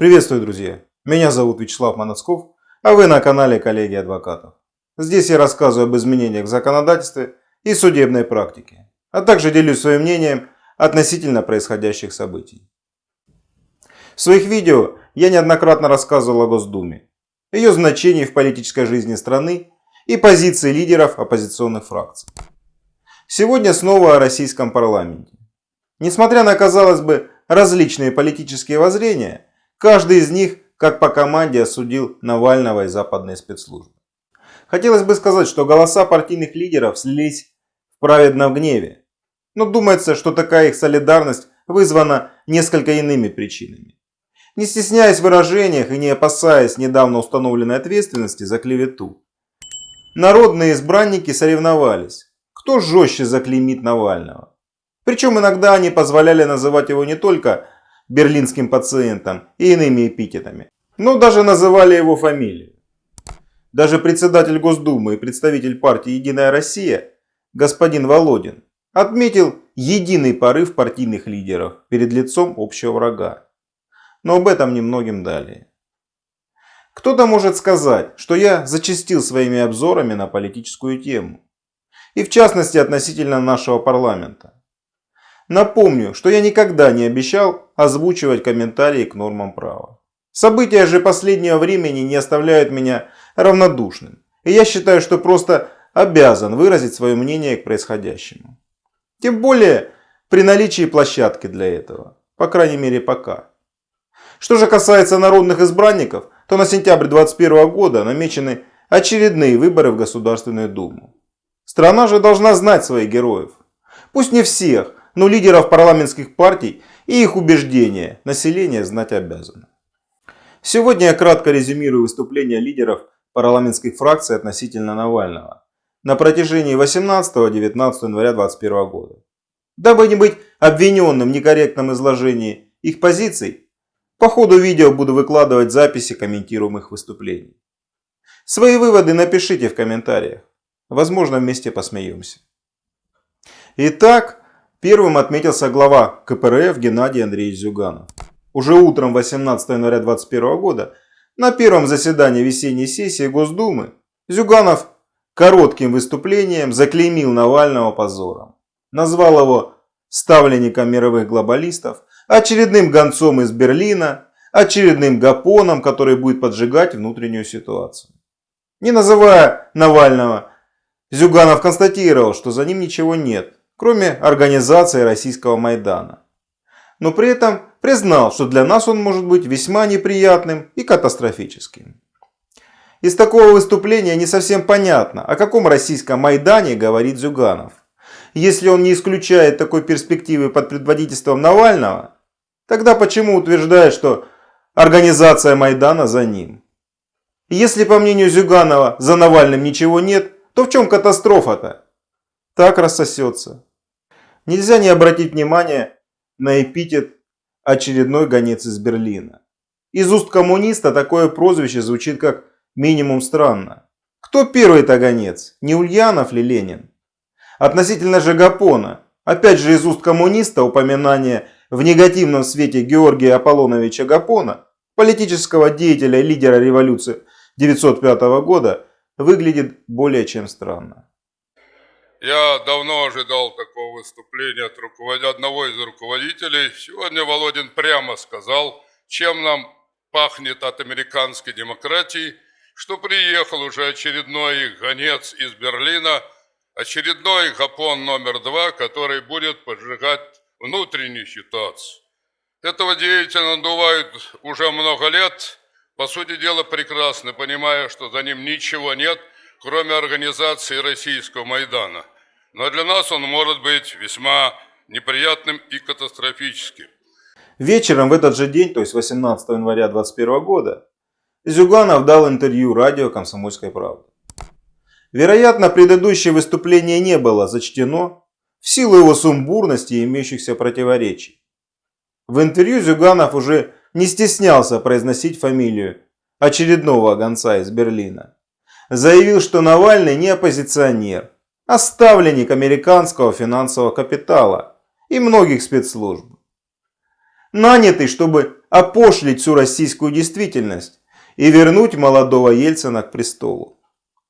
Приветствую, друзья! Меня зовут Вячеслав Моносков, а вы на канале Коллеги Адвокатов. Здесь я рассказываю об изменениях в законодательстве и судебной практике, а также делюсь своим мнением относительно происходящих событий. В своих видео я неоднократно рассказывал о Госдуме, ее значении в политической жизни страны и позиции лидеров оппозиционных фракций. Сегодня снова о российском парламенте. Несмотря на, казалось бы, различные политические воззрения, Каждый из них, как по команде, осудил Навального и западные спецслужбы. Хотелось бы сказать, что голоса партийных лидеров слились в праведном гневе. Но думается, что такая их солидарность вызвана несколько иными причинами. Не стесняясь в выражениях и не опасаясь недавно установленной ответственности за клевету, народные избранники соревновались, кто жестче заклеймит Навального. Причем иногда они позволяли называть его не только берлинским пациентом и иными эпитетами. Но даже называли его фамилию. Даже председатель Госдумы и представитель партии «Единая Россия» господин Володин отметил единый порыв партийных лидеров перед лицом общего врага. Но об этом немногим далее. Кто-то может сказать, что я зачастил своими обзорами на политическую тему. И в частности относительно нашего парламента. Напомню, что я никогда не обещал озвучивать комментарии к нормам права. События же последнего времени не оставляют меня равнодушным. И я считаю, что просто обязан выразить свое мнение к происходящему. Тем более при наличии площадки для этого. По крайней мере пока. Что же касается народных избранников, то на сентябрь 2021 года намечены очередные выборы в Государственную Думу. Страна же должна знать своих героев. Пусть не всех, но лидеров парламентских партий и их убеждения население знать обязано. Сегодня я кратко резюмирую выступления лидеров парламентских фракций относительно Навального на протяжении 18-19 января 2021 года. Дабы не быть обвиненным в некорректном изложении их позиций, по ходу видео буду выкладывать записи комментируемых выступлений. Свои выводы напишите в комментариях. Возможно, вместе посмеемся. Итак, Первым отметился глава КПРФ Геннадий Андреевич Зюганов. Уже утром 18 января 2021 года на первом заседании весенней сессии Госдумы Зюганов коротким выступлением заклеймил Навального позором. Назвал его ставленником мировых глобалистов, очередным гонцом из Берлина, очередным гапоном, который будет поджигать внутреннюю ситуацию. Не называя Навального, Зюганов констатировал, что за ним ничего нет, кроме организации российского Майдана. Но при этом признал, что для нас он может быть весьма неприятным и катастрофическим. Из такого выступления не совсем понятно, о каком российском Майдане говорит Зюганов. Если он не исключает такой перспективы под предводительством Навального, тогда почему утверждает, что организация Майдана за ним? Если, по мнению Зюганова, за Навальным ничего нет, то в чем катастрофа-то? Так рассосется. Нельзя не обратить внимание на эпитет «очередной гонец из Берлина». Из уст коммуниста такое прозвище звучит как минимум странно. Кто первый-то гонец? Не Ульянов ли Ленин? Относительно же Гапона, опять же из уст коммуниста упоминание в негативном свете Георгия Аполлоновича Гапона, политического деятеля и лидера революции 1905 года, выглядит более чем странно. Я давно ожидал такого выступления от руковод... одного из руководителей. Сегодня Володин прямо сказал, чем нам пахнет от американской демократии, что приехал уже очередной их гонец из Берлина, очередной гапон номер два, который будет поджигать внутреннюю ситуацию. Этого деятеля надувают уже много лет, по сути дела прекрасно, понимая, что за ним ничего нет – кроме организации российского Майдана. Но для нас он может быть весьма неприятным и катастрофическим. Вечером в этот же день, то есть 18 января 2021 года, Зюганов дал интервью радио «Комсомольской правды». Вероятно, предыдущее выступление не было зачтено в силу его сумбурности и имеющихся противоречий. В интервью Зюганов уже не стеснялся произносить фамилию очередного гонца из Берлина заявил, что Навальный не оппозиционер, а ставленник американского финансового капитала и многих спецслужб. Нанятый, чтобы опошлить всю российскую действительность и вернуть молодого Ельцина к престолу.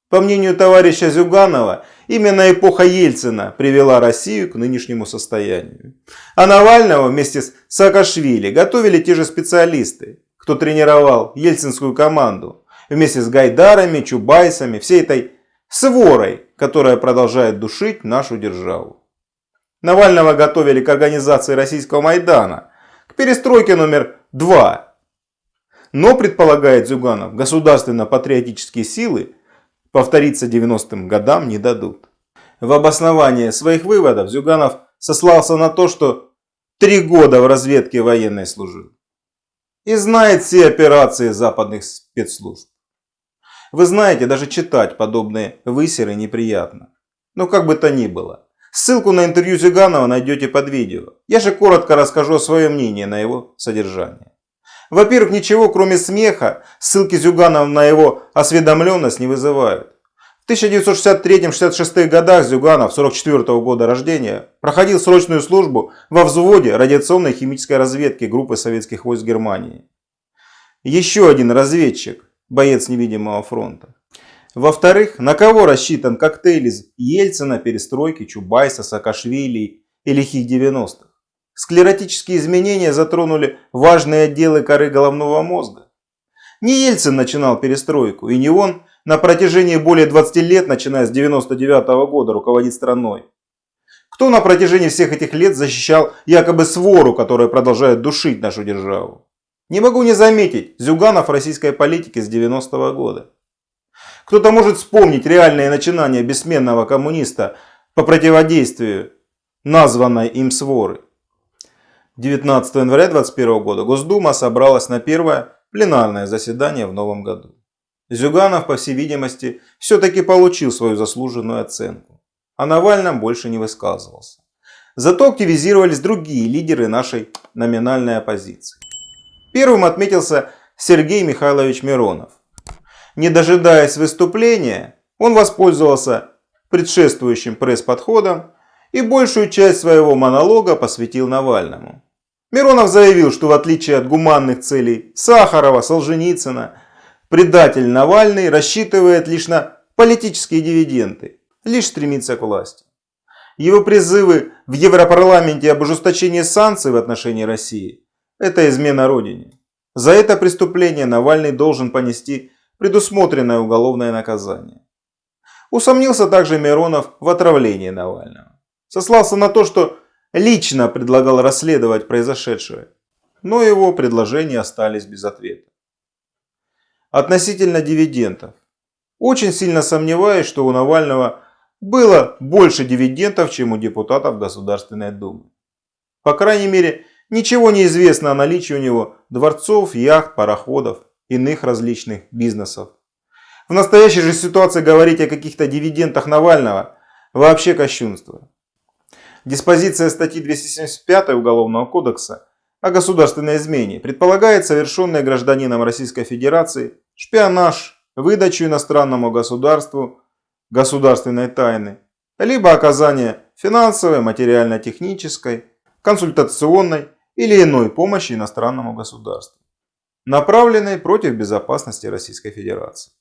По мнению товарища Зюганова, именно эпоха Ельцина привела Россию к нынешнему состоянию. А Навального вместе с Саакашвили готовили те же специалисты, кто тренировал ельцинскую команду, вместе с Гайдарами, Чубайсами, всей этой сворой, которая продолжает душить нашу державу. Навального готовили к организации российского Майдана, к перестройке номер два. Но, предполагает Зюганов, государственно-патриотические силы повториться 90-м годам не дадут. В обоснование своих выводов Зюганов сослался на то, что три года в разведке военной служил. И знает все операции западных спецслужб. Вы знаете, даже читать подобные высеры неприятно. Но как бы то ни было. Ссылку на интервью Зюганова найдете под видео. Я же коротко расскажу свое мнение на его содержание. Во-первых, ничего кроме смеха ссылки Зюганова на его осведомленность не вызывают. В 1963-66 годах Зюганов, 44 -го года рождения, проходил срочную службу во взводе радиационной химической разведки группы советских войск Германии. Еще один разведчик, боец невидимого фронта. Во-вторых, на кого рассчитан коктейль из Ельцина, Перестройки, Чубайса, Саакашвили и лихих 90-х? Склеротические изменения затронули важные отделы коры головного мозга. Не Ельцин начинал перестройку, и не он на протяжении более 20 лет, начиная с 99 -го года, руководит страной. Кто на протяжении всех этих лет защищал якобы свору, которая продолжает душить нашу державу? Не могу не заметить Зюганов российской политики с 90 -го года. Кто-то может вспомнить реальные начинания бессменного коммуниста по противодействию названной им своры. 19 января 2021 года Госдума собралась на первое пленарное заседание в новом году. Зюганов, по всей видимости, все-таки получил свою заслуженную оценку. О Навальном больше не высказывался. Зато активизировались другие лидеры нашей номинальной оппозиции. Первым отметился Сергей Михайлович Миронов. Не дожидаясь выступления, он воспользовался предшествующим пресс-подходом и большую часть своего монолога посвятил Навальному. Миронов заявил, что в отличие от гуманных целей Сахарова, Солженицына, предатель Навальный рассчитывает лишь на политические дивиденды, лишь стремится к власти. Его призывы в Европарламенте об ужесточении санкций в отношении России – это измена Родине. За это преступление Навальный должен понести предусмотренное уголовное наказание. Усомнился также Миронов в отравлении Навального. Сослался на то, что лично предлагал расследовать произошедшее, но его предложения остались без ответа. Относительно дивидендов. Очень сильно сомневаюсь, что у Навального было больше дивидендов, чем у депутатов Государственной Думы. По крайней мере, ничего не известно о наличии у него дворцов, яхт, пароходов, иных различных бизнесов. В настоящей же ситуации говорить о каких-то дивидендах Навального вообще кощунство. Диспозиция статьи 275 Уголовного кодекса о государственной измене предполагает совершенное гражданином Российской Федерации шпионаж, выдачу иностранному государству государственной тайны, либо оказание финансовой, материально-технической, консультационной или иной помощи иностранному государству, направленной против безопасности Российской Федерации.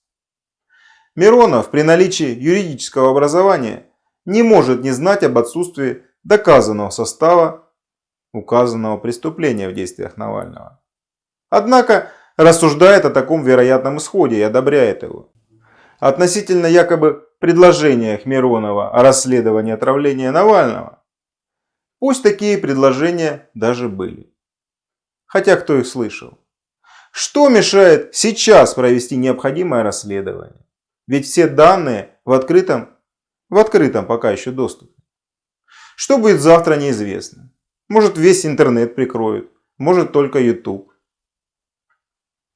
Миронов при наличии юридического образования не может не знать об отсутствии доказанного состава указанного преступления в действиях Навального. Однако рассуждает о таком вероятном исходе и одобряет его. Относительно якобы предложениях Миронова о расследовании отравления Навального, пусть такие предложения даже были. Хотя кто их слышал? Что мешает сейчас провести необходимое расследование? Ведь все данные в открытом, в открытом пока еще доступе. Что будет завтра, неизвестно. Может весь интернет прикроют, может только YouTube.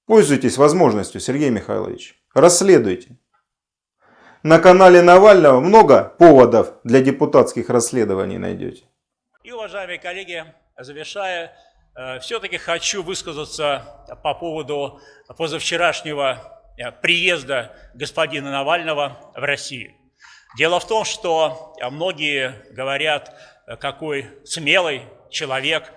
Пользуйтесь возможностью, Сергей Михайлович. Расследуйте. На канале Навального много поводов для депутатских расследований найдете. И, уважаемые коллеги, завершая, э, все-таки хочу высказаться по поводу позавчерашнего э, приезда господина Навального в Россию. Дело в том, что многие говорят, какой смелый человек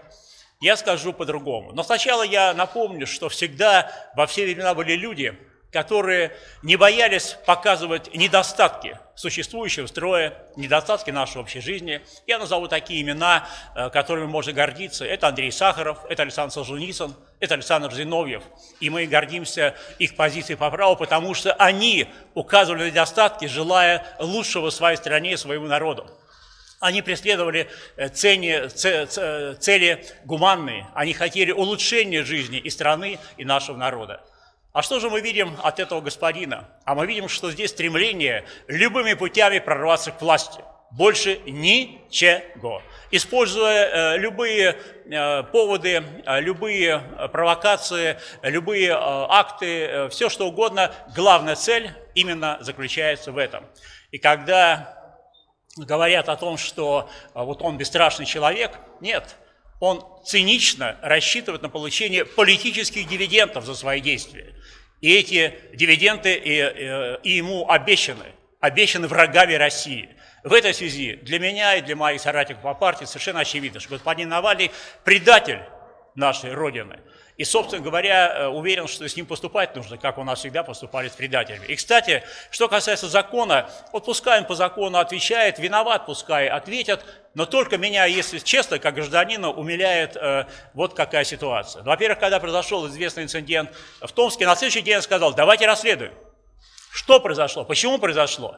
Я скажу по-другому. Но сначала я напомню, что всегда во все времена были люди, которые не боялись показывать недостатки существующего строя, недостатки нашей общей жизни. Я назову такие имена, э, которыми можно гордиться. Это Андрей Сахаров, это Александр Солженицын, это Александр Зиновьев. И мы гордимся их позицией по праву, потому что они указывали недостатки, желая лучшего своей стране и своему народу. Они преследовали э, цели, цели гуманные, они хотели улучшения жизни и страны, и нашего народа. А что же мы видим от этого господина? А мы видим, что здесь стремление любыми путями прорваться к власти. Больше ничего. Используя э, любые э, поводы, э, любые провокации, любые э, акты, э, все что угодно, главная цель именно заключается в этом. И когда говорят о том, что э, вот он бесстрашный человек, нет, он цинично рассчитывает на получение политических дивидендов за свои действия. И эти дивиденды и, и, и ему обещаны, обещаны врагами России. В этой связи для меня и для моих соратников по партии совершенно очевидно, что господин Навальный предатель нашей Родины – и, собственно говоря, э, уверен, что с ним поступать нужно, как у нас всегда поступали с предателями. И, кстати, что касается закона, вот пускай он по закону отвечает, виноват, пускай ответят, но только меня, если честно, как гражданина, умиляет э, вот какая ситуация. Во-первых, когда произошел известный инцидент в Томске, на следующий день я сказал, давайте расследуем. Что произошло? Почему произошло?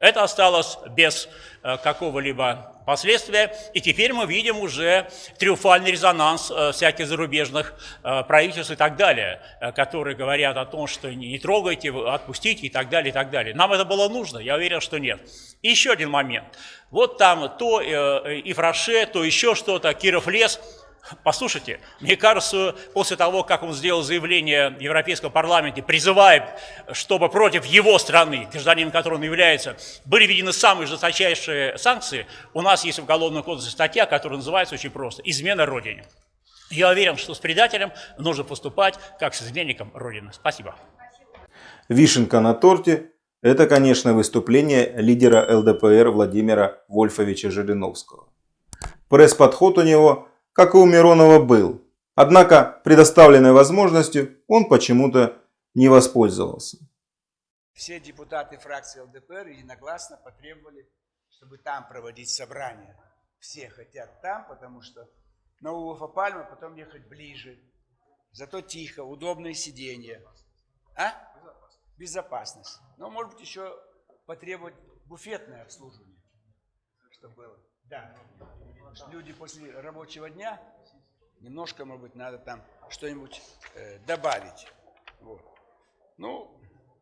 Это осталось без э, какого-либо последствия, и теперь мы видим уже триумфальный резонанс э, всяких зарубежных э, правительств и так далее, которые говорят о том, что не трогайте, отпустите и так далее, и так далее. Нам это было нужно? Я уверен, что нет. И еще один момент. Вот там то и Фраше, то еще что-то, Киров лес – Послушайте, мне кажется, после того, как он сделал заявление в Европейском парламенте, призывая, чтобы против его страны, гражданином которой он является, были введены самые жесточайшие санкции, у нас есть в Уголовном кодексе статья, которая называется очень просто «Измена Родине». Я уверен, что с предателем нужно поступать как с изменником Родины. Спасибо. Вишенка на торте – это, конечно, выступление лидера ЛДПР Владимира Вольфовича Жириновского. Пресс-подход у него – как и у Миронова, был. Однако предоставленной возможностью он почему-то не воспользовался. Все депутаты фракции ЛДПР единогласно потребовали, чтобы там проводить собрание. Все хотят там, потому что на Улафа Пальма потом ехать ближе. Зато тихо, удобное сиденье. А? Безопасность. Но может быть еще потребовать буфетное обслуживание. Что было? Да люди после рабочего дня, немножко, может быть, надо там что-нибудь э, добавить. Вот. Ну,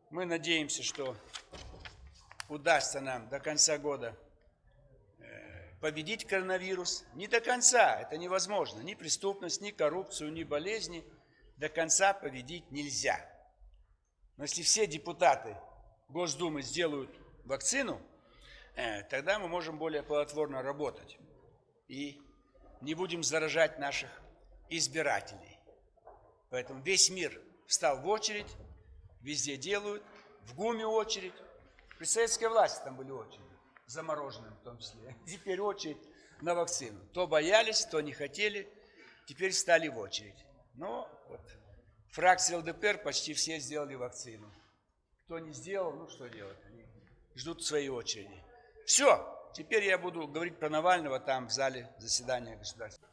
мы надеемся, что удастся нам до конца года э, победить коронавирус. Не до конца, это невозможно. Ни преступность, ни коррупцию, ни болезни до конца победить нельзя. Но если все депутаты Госдумы сделают вакцину, э, тогда мы можем более плодотворно работать и не будем заражать наших избирателей. Поэтому весь мир встал в очередь, везде делают, в ГУМе очередь. При советской власти там были очереди, замороженные в том числе. Теперь очередь на вакцину. То боялись, то не хотели, теперь стали в очередь. Но вот фракции ЛДПР почти все сделали вакцину. Кто не сделал, ну что делать, они ждут своей очереди. Все, Теперь я буду говорить про Навального там в зале заседания государства.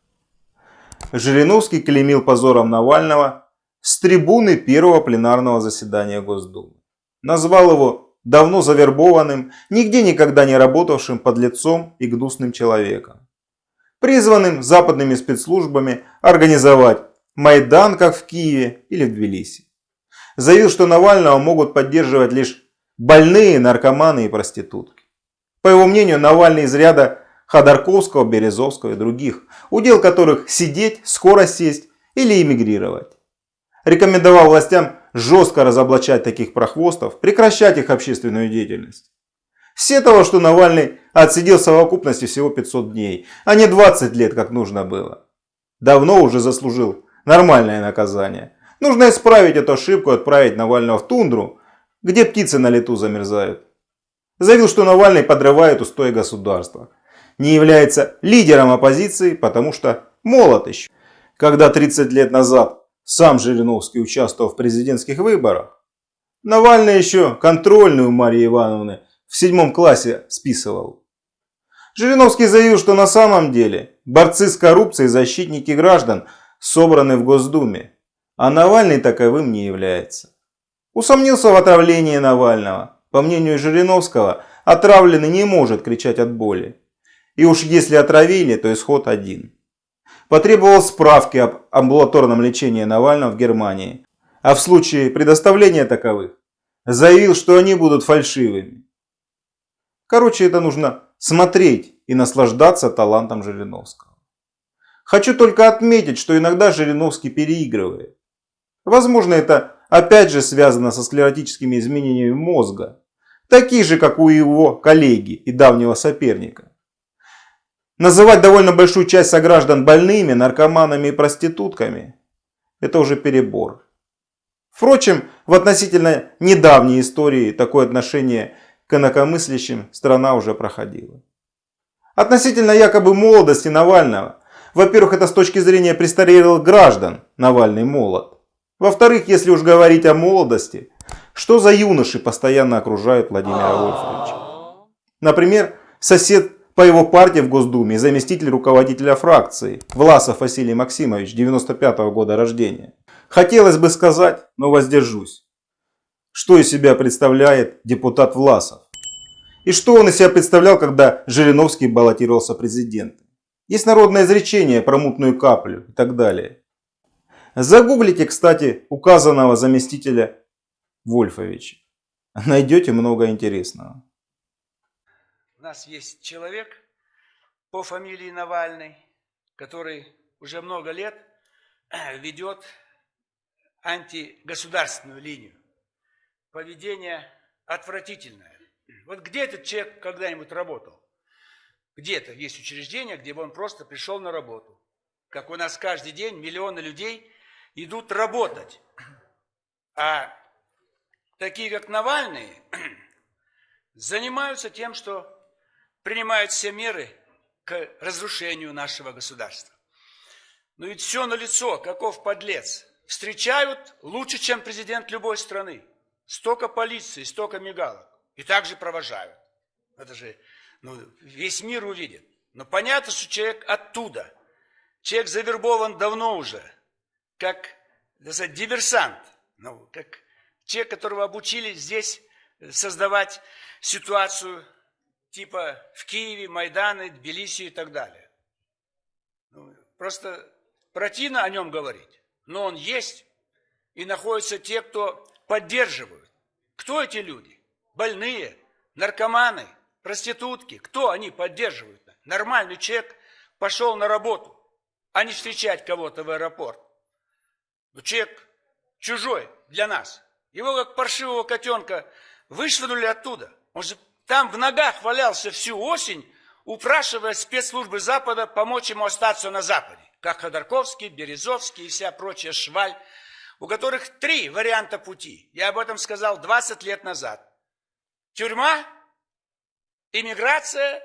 Жириновский клеймил позором Навального с трибуны первого пленарного заседания Госдумы. Назвал его давно завербованным, нигде никогда не работавшим под лицом и гнусным человеком. Призванным западными спецслужбами организовать Майдан, как в Киеве или в Тбилиси. Заявил, что Навального могут поддерживать лишь больные, наркоманы и проститутки. По его мнению, Навальный из ряда Ходорковского, Березовского и других, удел которых сидеть, скоро сесть или эмигрировать. Рекомендовал властям жестко разоблачать таких прохвостов, прекращать их общественную деятельность. Все того, что Навальный отсидел в совокупности всего 500 дней, а не 20 лет, как нужно было. Давно уже заслужил нормальное наказание. Нужно исправить эту ошибку и отправить Навального в тундру, где птицы на лету замерзают. Заявил, что Навальный подрывает устои государства. Не является лидером оппозиции, потому что молод еще. когда 30 лет назад сам Жириновский участвовал в президентских выборах, Навальный еще контрольную Марии Ивановны в седьмом классе списывал. Жириновский заявил, что на самом деле борцы с коррупцией защитники граждан собраны в Госдуме, а Навальный таковым не является. Усомнился в отравлении Навального. По мнению Жириновского, отравленный не может кричать от боли. И уж если отравили, то исход один. Потребовал справки об амбулаторном лечении Навального в Германии. А в случае предоставления таковых, заявил, что они будут фальшивыми. Короче, это нужно смотреть и наслаждаться талантом Жириновского. Хочу только отметить, что иногда Жириновский переигрывает. Возможно, это опять же связано со склеротическими изменениями мозга, такие же, как у его коллеги и давнего соперника. Называть довольно большую часть сограждан больными, наркоманами и проститутками – это уже перебор. Впрочем, в относительно недавней истории такое отношение к инакомыслящим страна уже проходила. Относительно якобы молодости Навального, во-первых, это с точки зрения престарелых граждан Навальный молод. Во-вторых, если уж говорить о молодости, что за юноши постоянно окружают Владимира Вольфовича? Например, сосед по его партии в Госдуме и заместитель руководителя фракции Власов Василий Максимович, 95 -го года рождения. Хотелось бы сказать, но воздержусь. Что из себя представляет депутат Власов? И что он из себя представлял, когда Жириновский баллотировался президентом? Есть народное изречение про мутную каплю и так далее. Загуглите, кстати, указанного заместителя Вольфовича. Найдете много интересного. У нас есть человек по фамилии Навальный, который уже много лет ведет антигосударственную линию. Поведение отвратительное. Вот где этот человек когда-нибудь работал? Где-то есть учреждение, где бы он просто пришел на работу. Как у нас каждый день миллионы людей идут работать. А такие, как Навальный, занимаются тем, что принимают все меры к разрушению нашего государства. Но ведь все налицо, каков подлец. Встречают лучше, чем президент любой страны. Столько полиции, столько мигалок. И также провожают. Это же ну, весь мир увидит. Но понятно, что человек оттуда. Человек завербован давно уже, как сказать, диверсант. Ну, как человек, которого обучили здесь создавать ситуацию типа в Киеве, Майданы, Тбилиси и так далее. Ну, просто противно о нем говорить, но он есть, и находятся те, кто поддерживают. Кто эти люди? Больные, наркоманы, проститутки. Кто они поддерживают? Нормальный человек пошел на работу, а не встречать кого-то в аэропорт. Но человек чужой для нас. Его как паршивого котенка вышвырнули оттуда. Он же там в ногах валялся всю осень, упрашивая спецслужбы Запада помочь ему остаться на Западе. Как Ходорковский, Березовский и вся прочая шваль, у которых три варианта пути. Я об этом сказал 20 лет назад. Тюрьма, иммиграция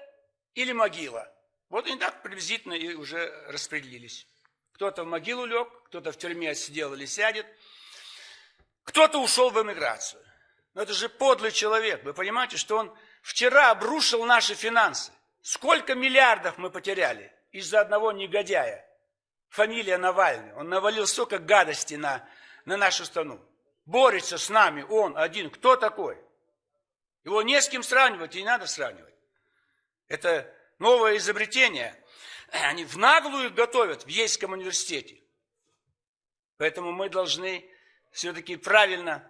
или могила. Вот они так приблизительно и уже распределились. Кто-то в могилу лег, кто-то в тюрьме сидел или сядет, кто-то ушел в эмиграцию. Но это же подлый человек. Вы понимаете, что он вчера обрушил наши финансы. Сколько миллиардов мы потеряли из-за одного негодяя. Фамилия Навальный. Он навалил столько гадости на, на нашу страну. Борется с нами он один. Кто такой? Его не с кем сравнивать и не надо сравнивать. Это новое изобретение. Они в наглую готовят в Ейском университете. Поэтому мы должны все-таки правильно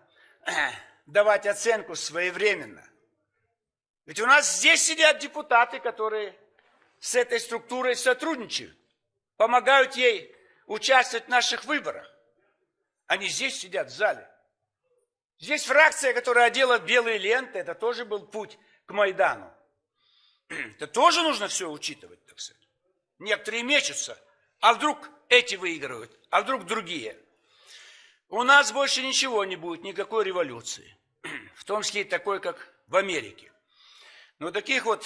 давать оценку своевременно. Ведь у нас здесь сидят депутаты, которые с этой структурой сотрудничают, помогают ей участвовать в наших выборах. Они здесь сидят в зале. Здесь фракция, которая одела белые ленты, это тоже был путь к Майдану. Это тоже нужно все учитывать, так сказать. Некоторые мечутся, а вдруг эти выигрывают, а вдруг другие. У нас больше ничего не будет, никакой революции. В том числе и такой, как в Америке. Но таких вот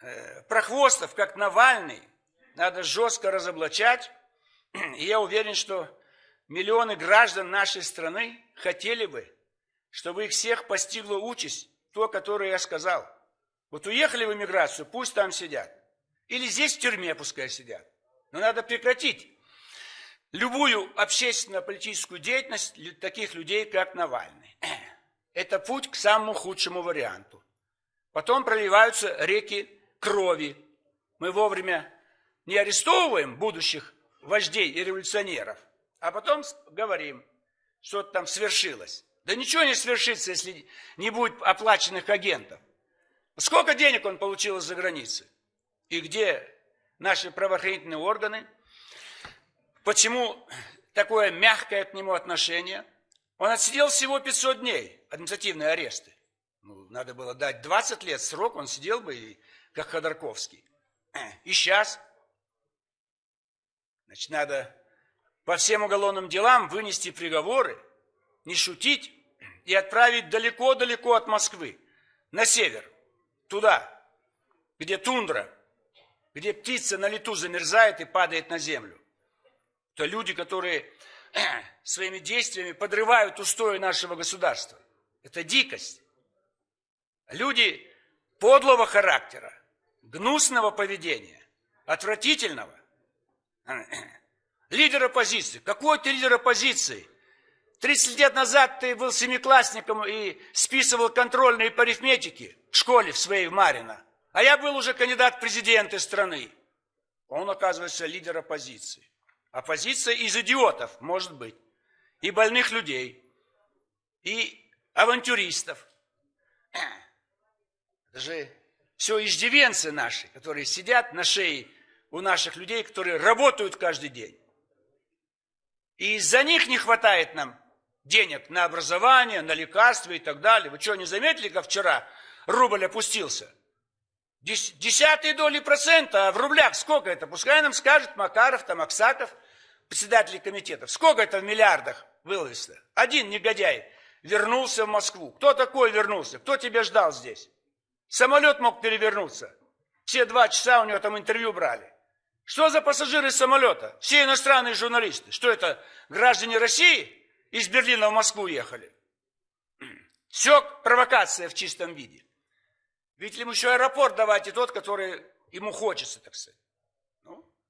э, прохвостов, как Навальный, надо жестко разоблачать И я уверен, что миллионы граждан нашей страны хотели бы, чтобы их всех постигла участь, то, которое я сказал. Вот уехали в эмиграцию, пусть там сидят. Или здесь в тюрьме пускай сидят. Но надо прекратить любую общественно-политическую деятельность таких людей, как Навальный. Это путь к самому худшему варианту. Потом проливаются реки крови. Мы вовремя не арестовываем будущих вождей и революционеров, а потом говорим, что-то там свершилось. Да ничего не свершится, если не будет оплаченных агентов. Сколько денег он получил из-за границы? И где наши правоохранительные органы? Почему такое мягкое к нему отношение? Он отсидел всего 500 дней административные аресты. Ну, надо было дать 20 лет срок, он сидел бы, и, как Ходорковский. И сейчас Значит, надо по всем уголовным делам вынести приговоры, не шутить и отправить далеко-далеко от Москвы, на север, туда, где тундра, где птица на лету замерзает и падает на землю. То люди, которые своими действиями подрывают устои нашего государства. Это дикость. Люди подлого характера, гнусного поведения, отвратительного. Лидер оппозиции. Какой ты лидер оппозиции? 30 лет назад ты был семиклассником и списывал контрольные по арифметике в школе в своей в Марина. А я был уже кандидат в президенты страны. Он, оказывается, лидер оппозиции. Оппозиция из идиотов, может быть. И больных людей. И авантюристов. Это же все иждивенцы наши, которые сидят на шее у наших людей, которые работают каждый день. И из-за них не хватает нам денег на образование, на лекарства и так далее. Вы что, не заметили, как вчера рубль опустился? Десятые доли процента, а в рублях сколько это? Пускай нам скажет Макаров, там Аксаков, председатели комитетов. Сколько это в миллиардах выловится? Один негодяй вернулся в Москву. Кто такой вернулся? Кто тебя ждал здесь? Самолет мог перевернуться. Все два часа у него там интервью брали. Что за пассажиры самолета? Все иностранные журналисты. Что это, граждане России из Берлина в Москву ехали? Все провокация в чистом виде. Ведь ему еще аэропорт давайте тот, который ему хочется, так сказать.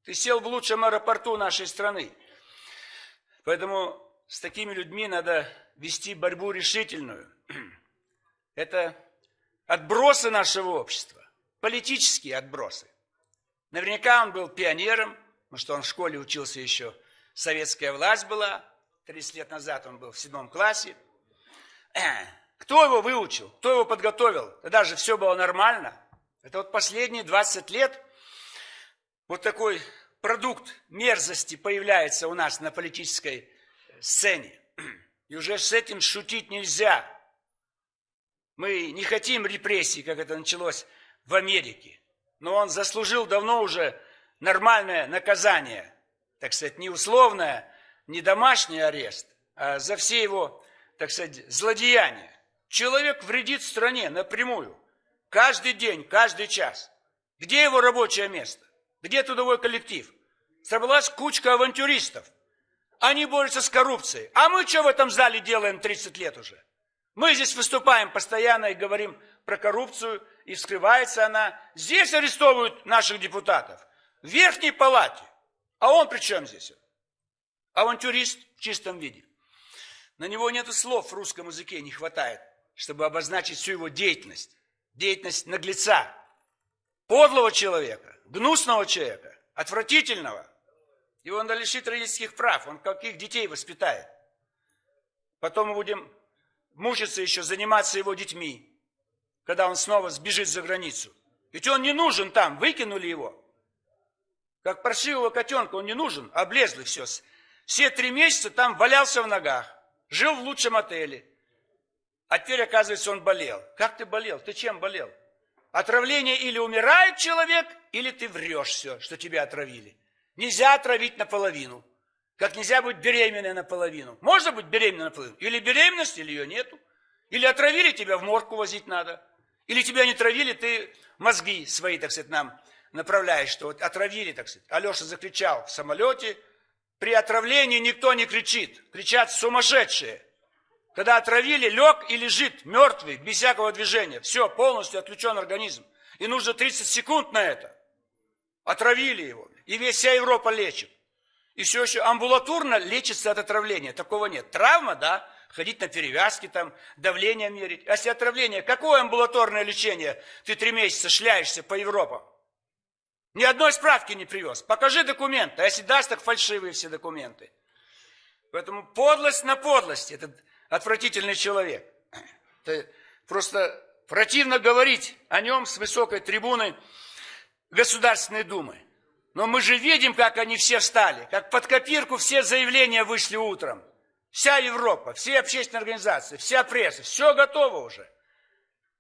Ты сел в лучшем аэропорту нашей страны. Поэтому с такими людьми надо вести борьбу решительную. Это отбросы нашего общества, политические отбросы. Наверняка он был пионером, потому что он в школе учился еще, советская власть была, 30 лет назад он был в седьмом классе. Кто его выучил, кто его подготовил? Тогда же все было нормально. Это вот последние 20 лет вот такой продукт мерзости появляется у нас на политической сцене. И уже с этим шутить нельзя. Мы не хотим репрессий, как это началось в Америке но он заслужил давно уже нормальное наказание, так сказать, не условное, не домашний арест, а за все его, так сказать, злодеяния. Человек вредит стране напрямую, каждый день, каждый час. Где его рабочее место? Где трудовой коллектив? Собралась кучка авантюристов. Они борются с коррупцией. А мы что в этом зале делаем 30 лет уже? Мы здесь выступаем постоянно и говорим про коррупцию, и вскрывается она. Здесь арестовывают наших депутатов, в Верхней Палате. А он при чем здесь? Авантюрист в чистом виде. На него нет слов в русском языке, не хватает, чтобы обозначить всю его деятельность. Деятельность наглеца, подлого человека, гнусного человека, отвратительного. Его надо лишить родительских прав, он каких детей воспитает. Потом мы будем мучиться еще, заниматься его детьми когда он снова сбежит за границу. Ведь он не нужен там, выкинули его. Как паршивого котенка он не нужен, облезлый все. Все три месяца там валялся в ногах, жил в лучшем отеле. А теперь, оказывается, он болел. Как ты болел? Ты чем болел? Отравление или умирает человек, или ты врешь все, что тебя отравили. Нельзя отравить наполовину. Как нельзя быть беременной наполовину. Можно быть беременной наполовину. Или беременность, или ее нету. Или отравили тебя, в морг возить надо. Или тебя не травили, ты мозги свои, так сказать, нам направляешь, что вот отравили, так сказать. Алеша закричал в самолете, при отравлении никто не кричит. Кричат сумасшедшие. Когда отравили, лег и лежит мертвый, без всякого движения. Все, полностью отключен организм. И нужно 30 секунд на это. Отравили его. И весь вся Европа лечит. И все еще амбулаторно лечится от отравления. Такого нет. Травма, да, ходить на перевязки, там, давление мерить. А если отравление, какое амбулаторное лечение? Ты три месяца шляешься по Европам. Ни одной справки не привез. Покажи документы. А если даст, так фальшивые все документы. Поэтому подлость на подлость. Этот отвратительный человек. Это просто противно говорить о нем с высокой трибуны Государственной Думы. Но мы же видим, как они все встали, как под копирку все заявления вышли утром. Вся Европа, все общественные организации, вся пресса, все готово уже.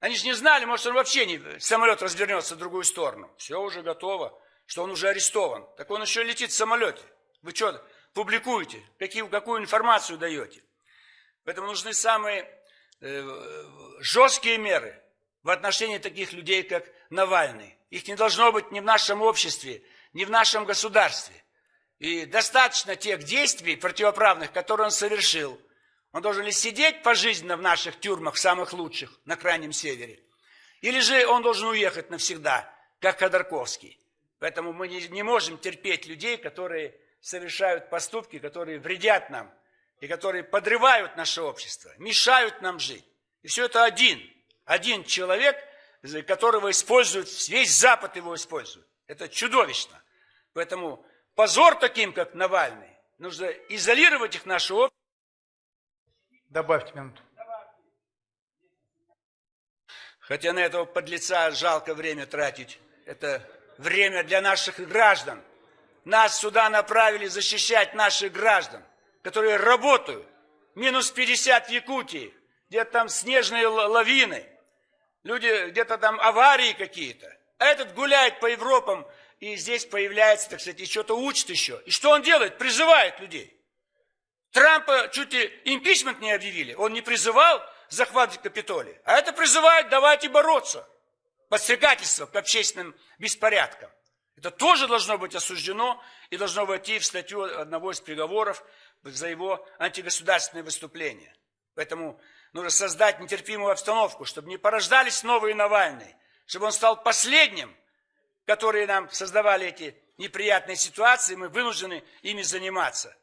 Они же не знали, может, он вообще не, самолет развернется в другую сторону. Все уже готово, что он уже арестован. Так он еще летит в самолете. Вы что, публикуете? Какие, какую информацию даете? Поэтому нужны самые э, жесткие меры в отношении таких людей, как Навальный. Их не должно быть ни в нашем обществе, ни в нашем государстве. И достаточно тех действий противоправных, которые он совершил. Он должен ли сидеть пожизненно в наших тюрьмах, самых лучших, на Крайнем Севере, или же он должен уехать навсегда, как Ходорковский. Поэтому мы не, не можем терпеть людей, которые совершают поступки, которые вредят нам, и которые подрывают наше общество, мешают нам жить. И все это один, один человек, которого используют, весь Запад его использует. Это чудовищно. Поэтому позор таким, как Навальный, нужно изолировать их наше общество. Добавьте минуту. Хотя на этого подлеца жалко время тратить. Это время для наших граждан. Нас сюда направили защищать наших граждан которые работают. Минус 50 в Якутии, где-то там снежные лавины, люди, где-то там аварии какие-то. А этот гуляет по Европам и здесь появляется, так сказать, и что-то учит еще. И что он делает? Призывает людей. Трампа чуть ли импичмент не объявили. Он не призывал захватить Капитолий, а это призывает давайте бороться. Подстрекательство к общественным беспорядкам. Это тоже должно быть осуждено и должно войти в статью одного из приговоров за его антигосударственные выступления. Поэтому нужно создать нетерпимую обстановку, чтобы не порождались новые Навальные, чтобы он стал последним, которые нам создавали эти неприятные ситуации, мы вынуждены ими заниматься.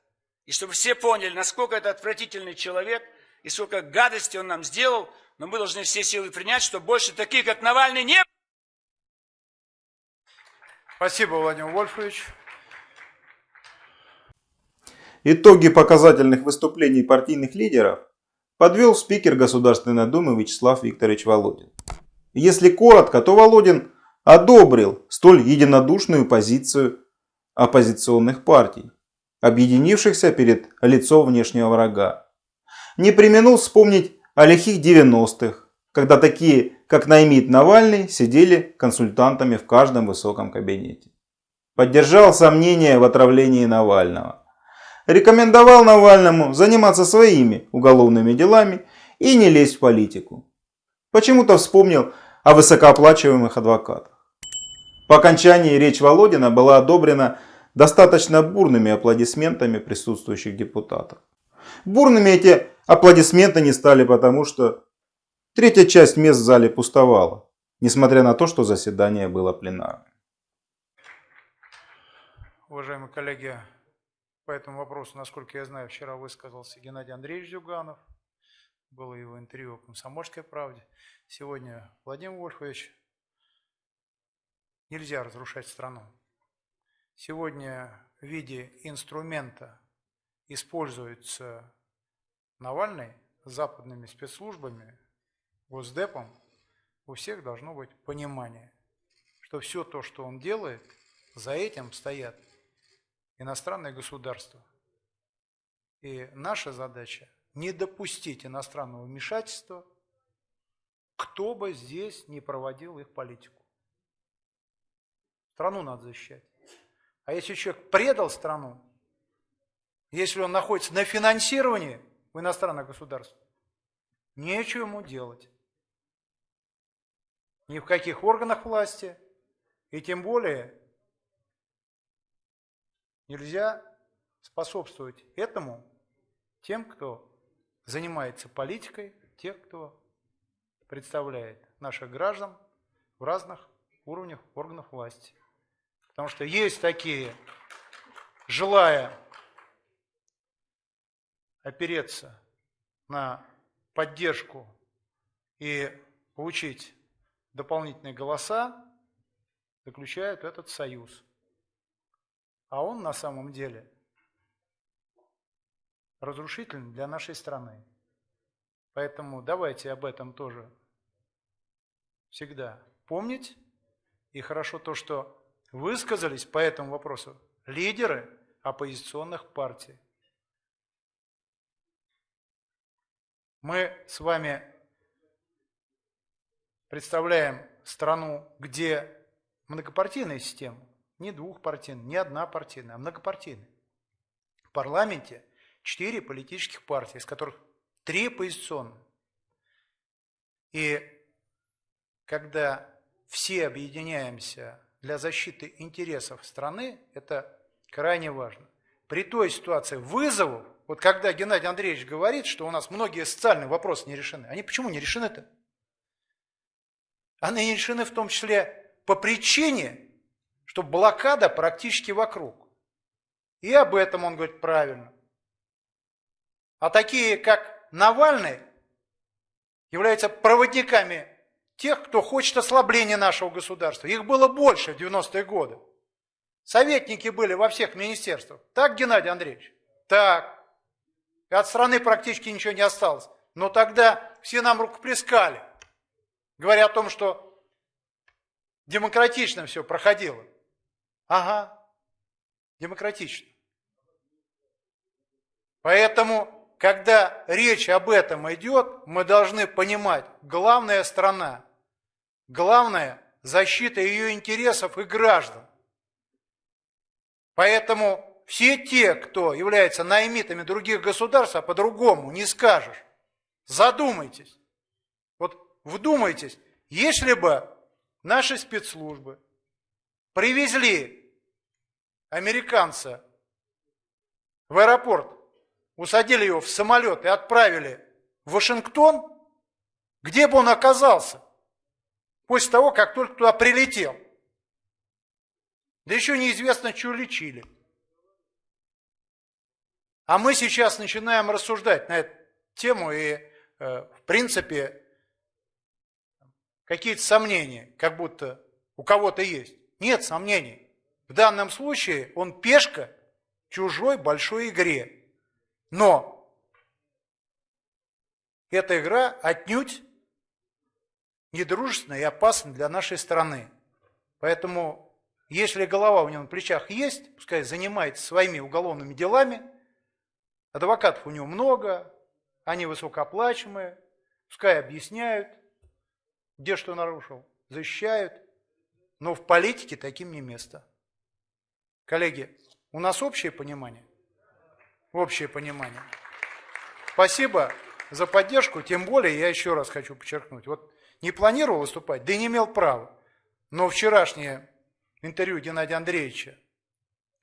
И чтобы все поняли, насколько это отвратительный человек, и сколько гадости он нам сделал, но мы должны все силы принять, чтобы больше таких, как Навальный, не. Спасибо, Владимир Вольфович. Итоги показательных выступлений партийных лидеров подвел спикер Государственной Думы Вячеслав Викторович Володин. Если коротко, то Володин одобрил столь единодушную позицию оппозиционных партий, объединившихся перед лицом внешнего врага. Не применил вспомнить о лихих 90-х, когда такие, как Наймит Навальный, сидели консультантами в каждом высоком кабинете. Поддержал сомнения в отравлении Навального рекомендовал Навальному заниматься своими уголовными делами и не лезть в политику. Почему-то вспомнил о высокооплачиваемых адвокатах. По окончании речь Володина была одобрена достаточно бурными аплодисментами присутствующих депутатов. Бурными эти аплодисменты не стали потому, что третья часть мест в зале пустовала, несмотря на то, что заседание было пленарным. Уважаемые коллеги, по этому вопросу, насколько я знаю, вчера высказался Геннадий Андреевич Зюганов. Было его интервью в «Комсомольской правде». Сегодня Владимир Вольфович. Нельзя разрушать страну. Сегодня в виде инструмента используется Навальный западными спецслужбами, Госдепом. У всех должно быть понимание, что все то, что он делает, за этим стоят иностранное государство. И наша задача не допустить иностранного вмешательства, кто бы здесь не проводил их политику. Страну надо защищать. А если человек предал страну, если он находится на финансировании в иностранных государствах, нечего ему делать. Ни в каких органах власти, и тем более Нельзя способствовать этому тем, кто занимается политикой, тех, кто представляет наших граждан в разных уровнях органов власти. Потому что есть такие, желая опереться на поддержку и получить дополнительные голоса, заключают этот союз. А он на самом деле разрушительный для нашей страны. Поэтому давайте об этом тоже всегда помнить. И хорошо то, что высказались по этому вопросу лидеры оппозиционных партий. Мы с вами представляем страну, где многопартийная система, не двухпартийная, не однопартийная, а многопартийная. В парламенте четыре политических партии, из которых три оппозиционные. И когда все объединяемся для защиты интересов страны, это крайне важно. При той ситуации вызовов, вот когда Геннадий Андреевич говорит, что у нас многие социальные вопросы не решены, они почему не решены-то? Они не решены в том числе по причине, что блокада практически вокруг. И об этом он говорит правильно. А такие, как Навальный, являются проводниками тех, кто хочет ослабления нашего государства. Их было больше в 90-е годы. Советники были во всех министерствах. Так, Геннадий Андреевич? Так. И от страны практически ничего не осталось. Но тогда все нам рукоплескали, говоря о том, что демократично все проходило. Ага, демократично. Поэтому, когда речь об этом идет, мы должны понимать, главная страна Главное – защита ее интересов и граждан. Поэтому все те, кто является наймитами других государств, а по-другому не скажешь, задумайтесь. Вот вдумайтесь, если бы наши спецслужбы привезли американца в аэропорт, усадили его в самолет и отправили в Вашингтон, где бы он оказался? после того, как только туда прилетел. Да еще неизвестно, что лечили. А мы сейчас начинаем рассуждать на эту тему и, э, в принципе, какие-то сомнения, как будто у кого-то есть. Нет сомнений. В данном случае он пешка в чужой большой игре. Но эта игра отнюдь недружественно и опасно для нашей страны. Поэтому, если голова у него на плечах есть, пускай занимается своими уголовными делами, адвокатов у него много, они высокооплачиваемые, пускай объясняют, где что нарушил, защищают, но в политике таким не место. Коллеги, у нас общее понимание? Общее понимание. Спасибо за поддержку, тем более я еще раз хочу подчеркнуть. Вот не планировал выступать, да и не имел права. Но вчерашнее интервью Геннадия Андреевича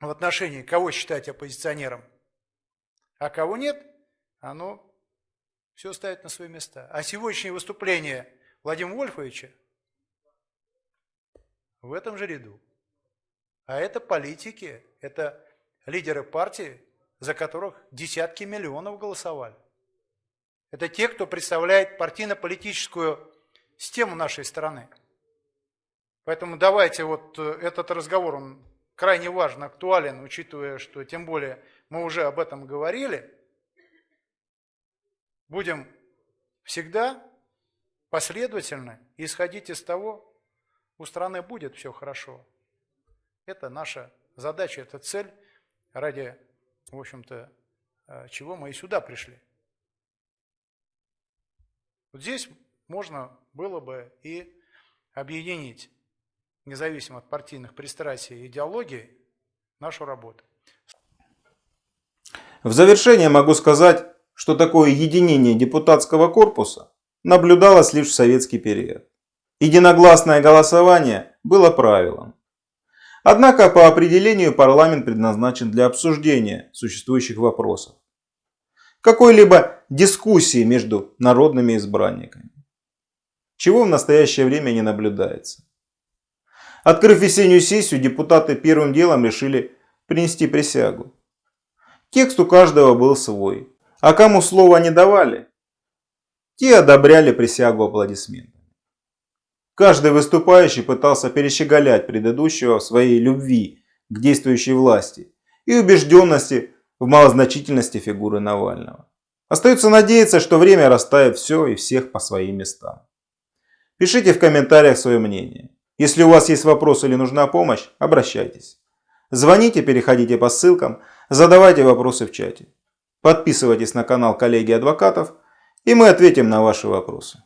в отношении кого считать оппозиционером, а кого нет, оно все ставит на свои места. А сегодняшнее выступление Владимира Вольфовича в этом же ряду. А это политики, это лидеры партии, за которых десятки миллионов голосовали. Это те, кто представляет партийно-политическую систему нашей страны. Поэтому давайте вот э, этот разговор, он крайне важен, актуален, учитывая, что тем более мы уже об этом говорили. Будем всегда последовательно исходить из того, у страны будет все хорошо. Это наша задача, это цель, ради, в общем-то, э, чего мы и сюда пришли. Вот здесь можно было бы и объединить, независимо от партийных пристрастий и идеологий, нашу работу. В завершение могу сказать, что такое единение депутатского корпуса наблюдалось лишь в советский период. Единогласное голосование было правилом. Однако по определению парламент предназначен для обсуждения существующих вопросов. Какой-либо дискуссии между народными избранниками. Чего в настоящее время не наблюдается. Открыв весеннюю сессию, депутаты первым делом решили принести присягу. Текст у каждого был свой, а кому слова не давали, те одобряли присягу аплодисментами. Каждый выступающий пытался перещеголять предыдущего в своей любви к действующей власти и убежденности в малозначительности фигуры Навального. Остается надеяться, что время расставит все и всех по своим местам. Пишите в комментариях свое мнение. Если у вас есть вопросы или нужна помощь, обращайтесь. Звоните, переходите по ссылкам, задавайте вопросы в чате. Подписывайтесь на канал коллеги адвокатов, и мы ответим на ваши вопросы.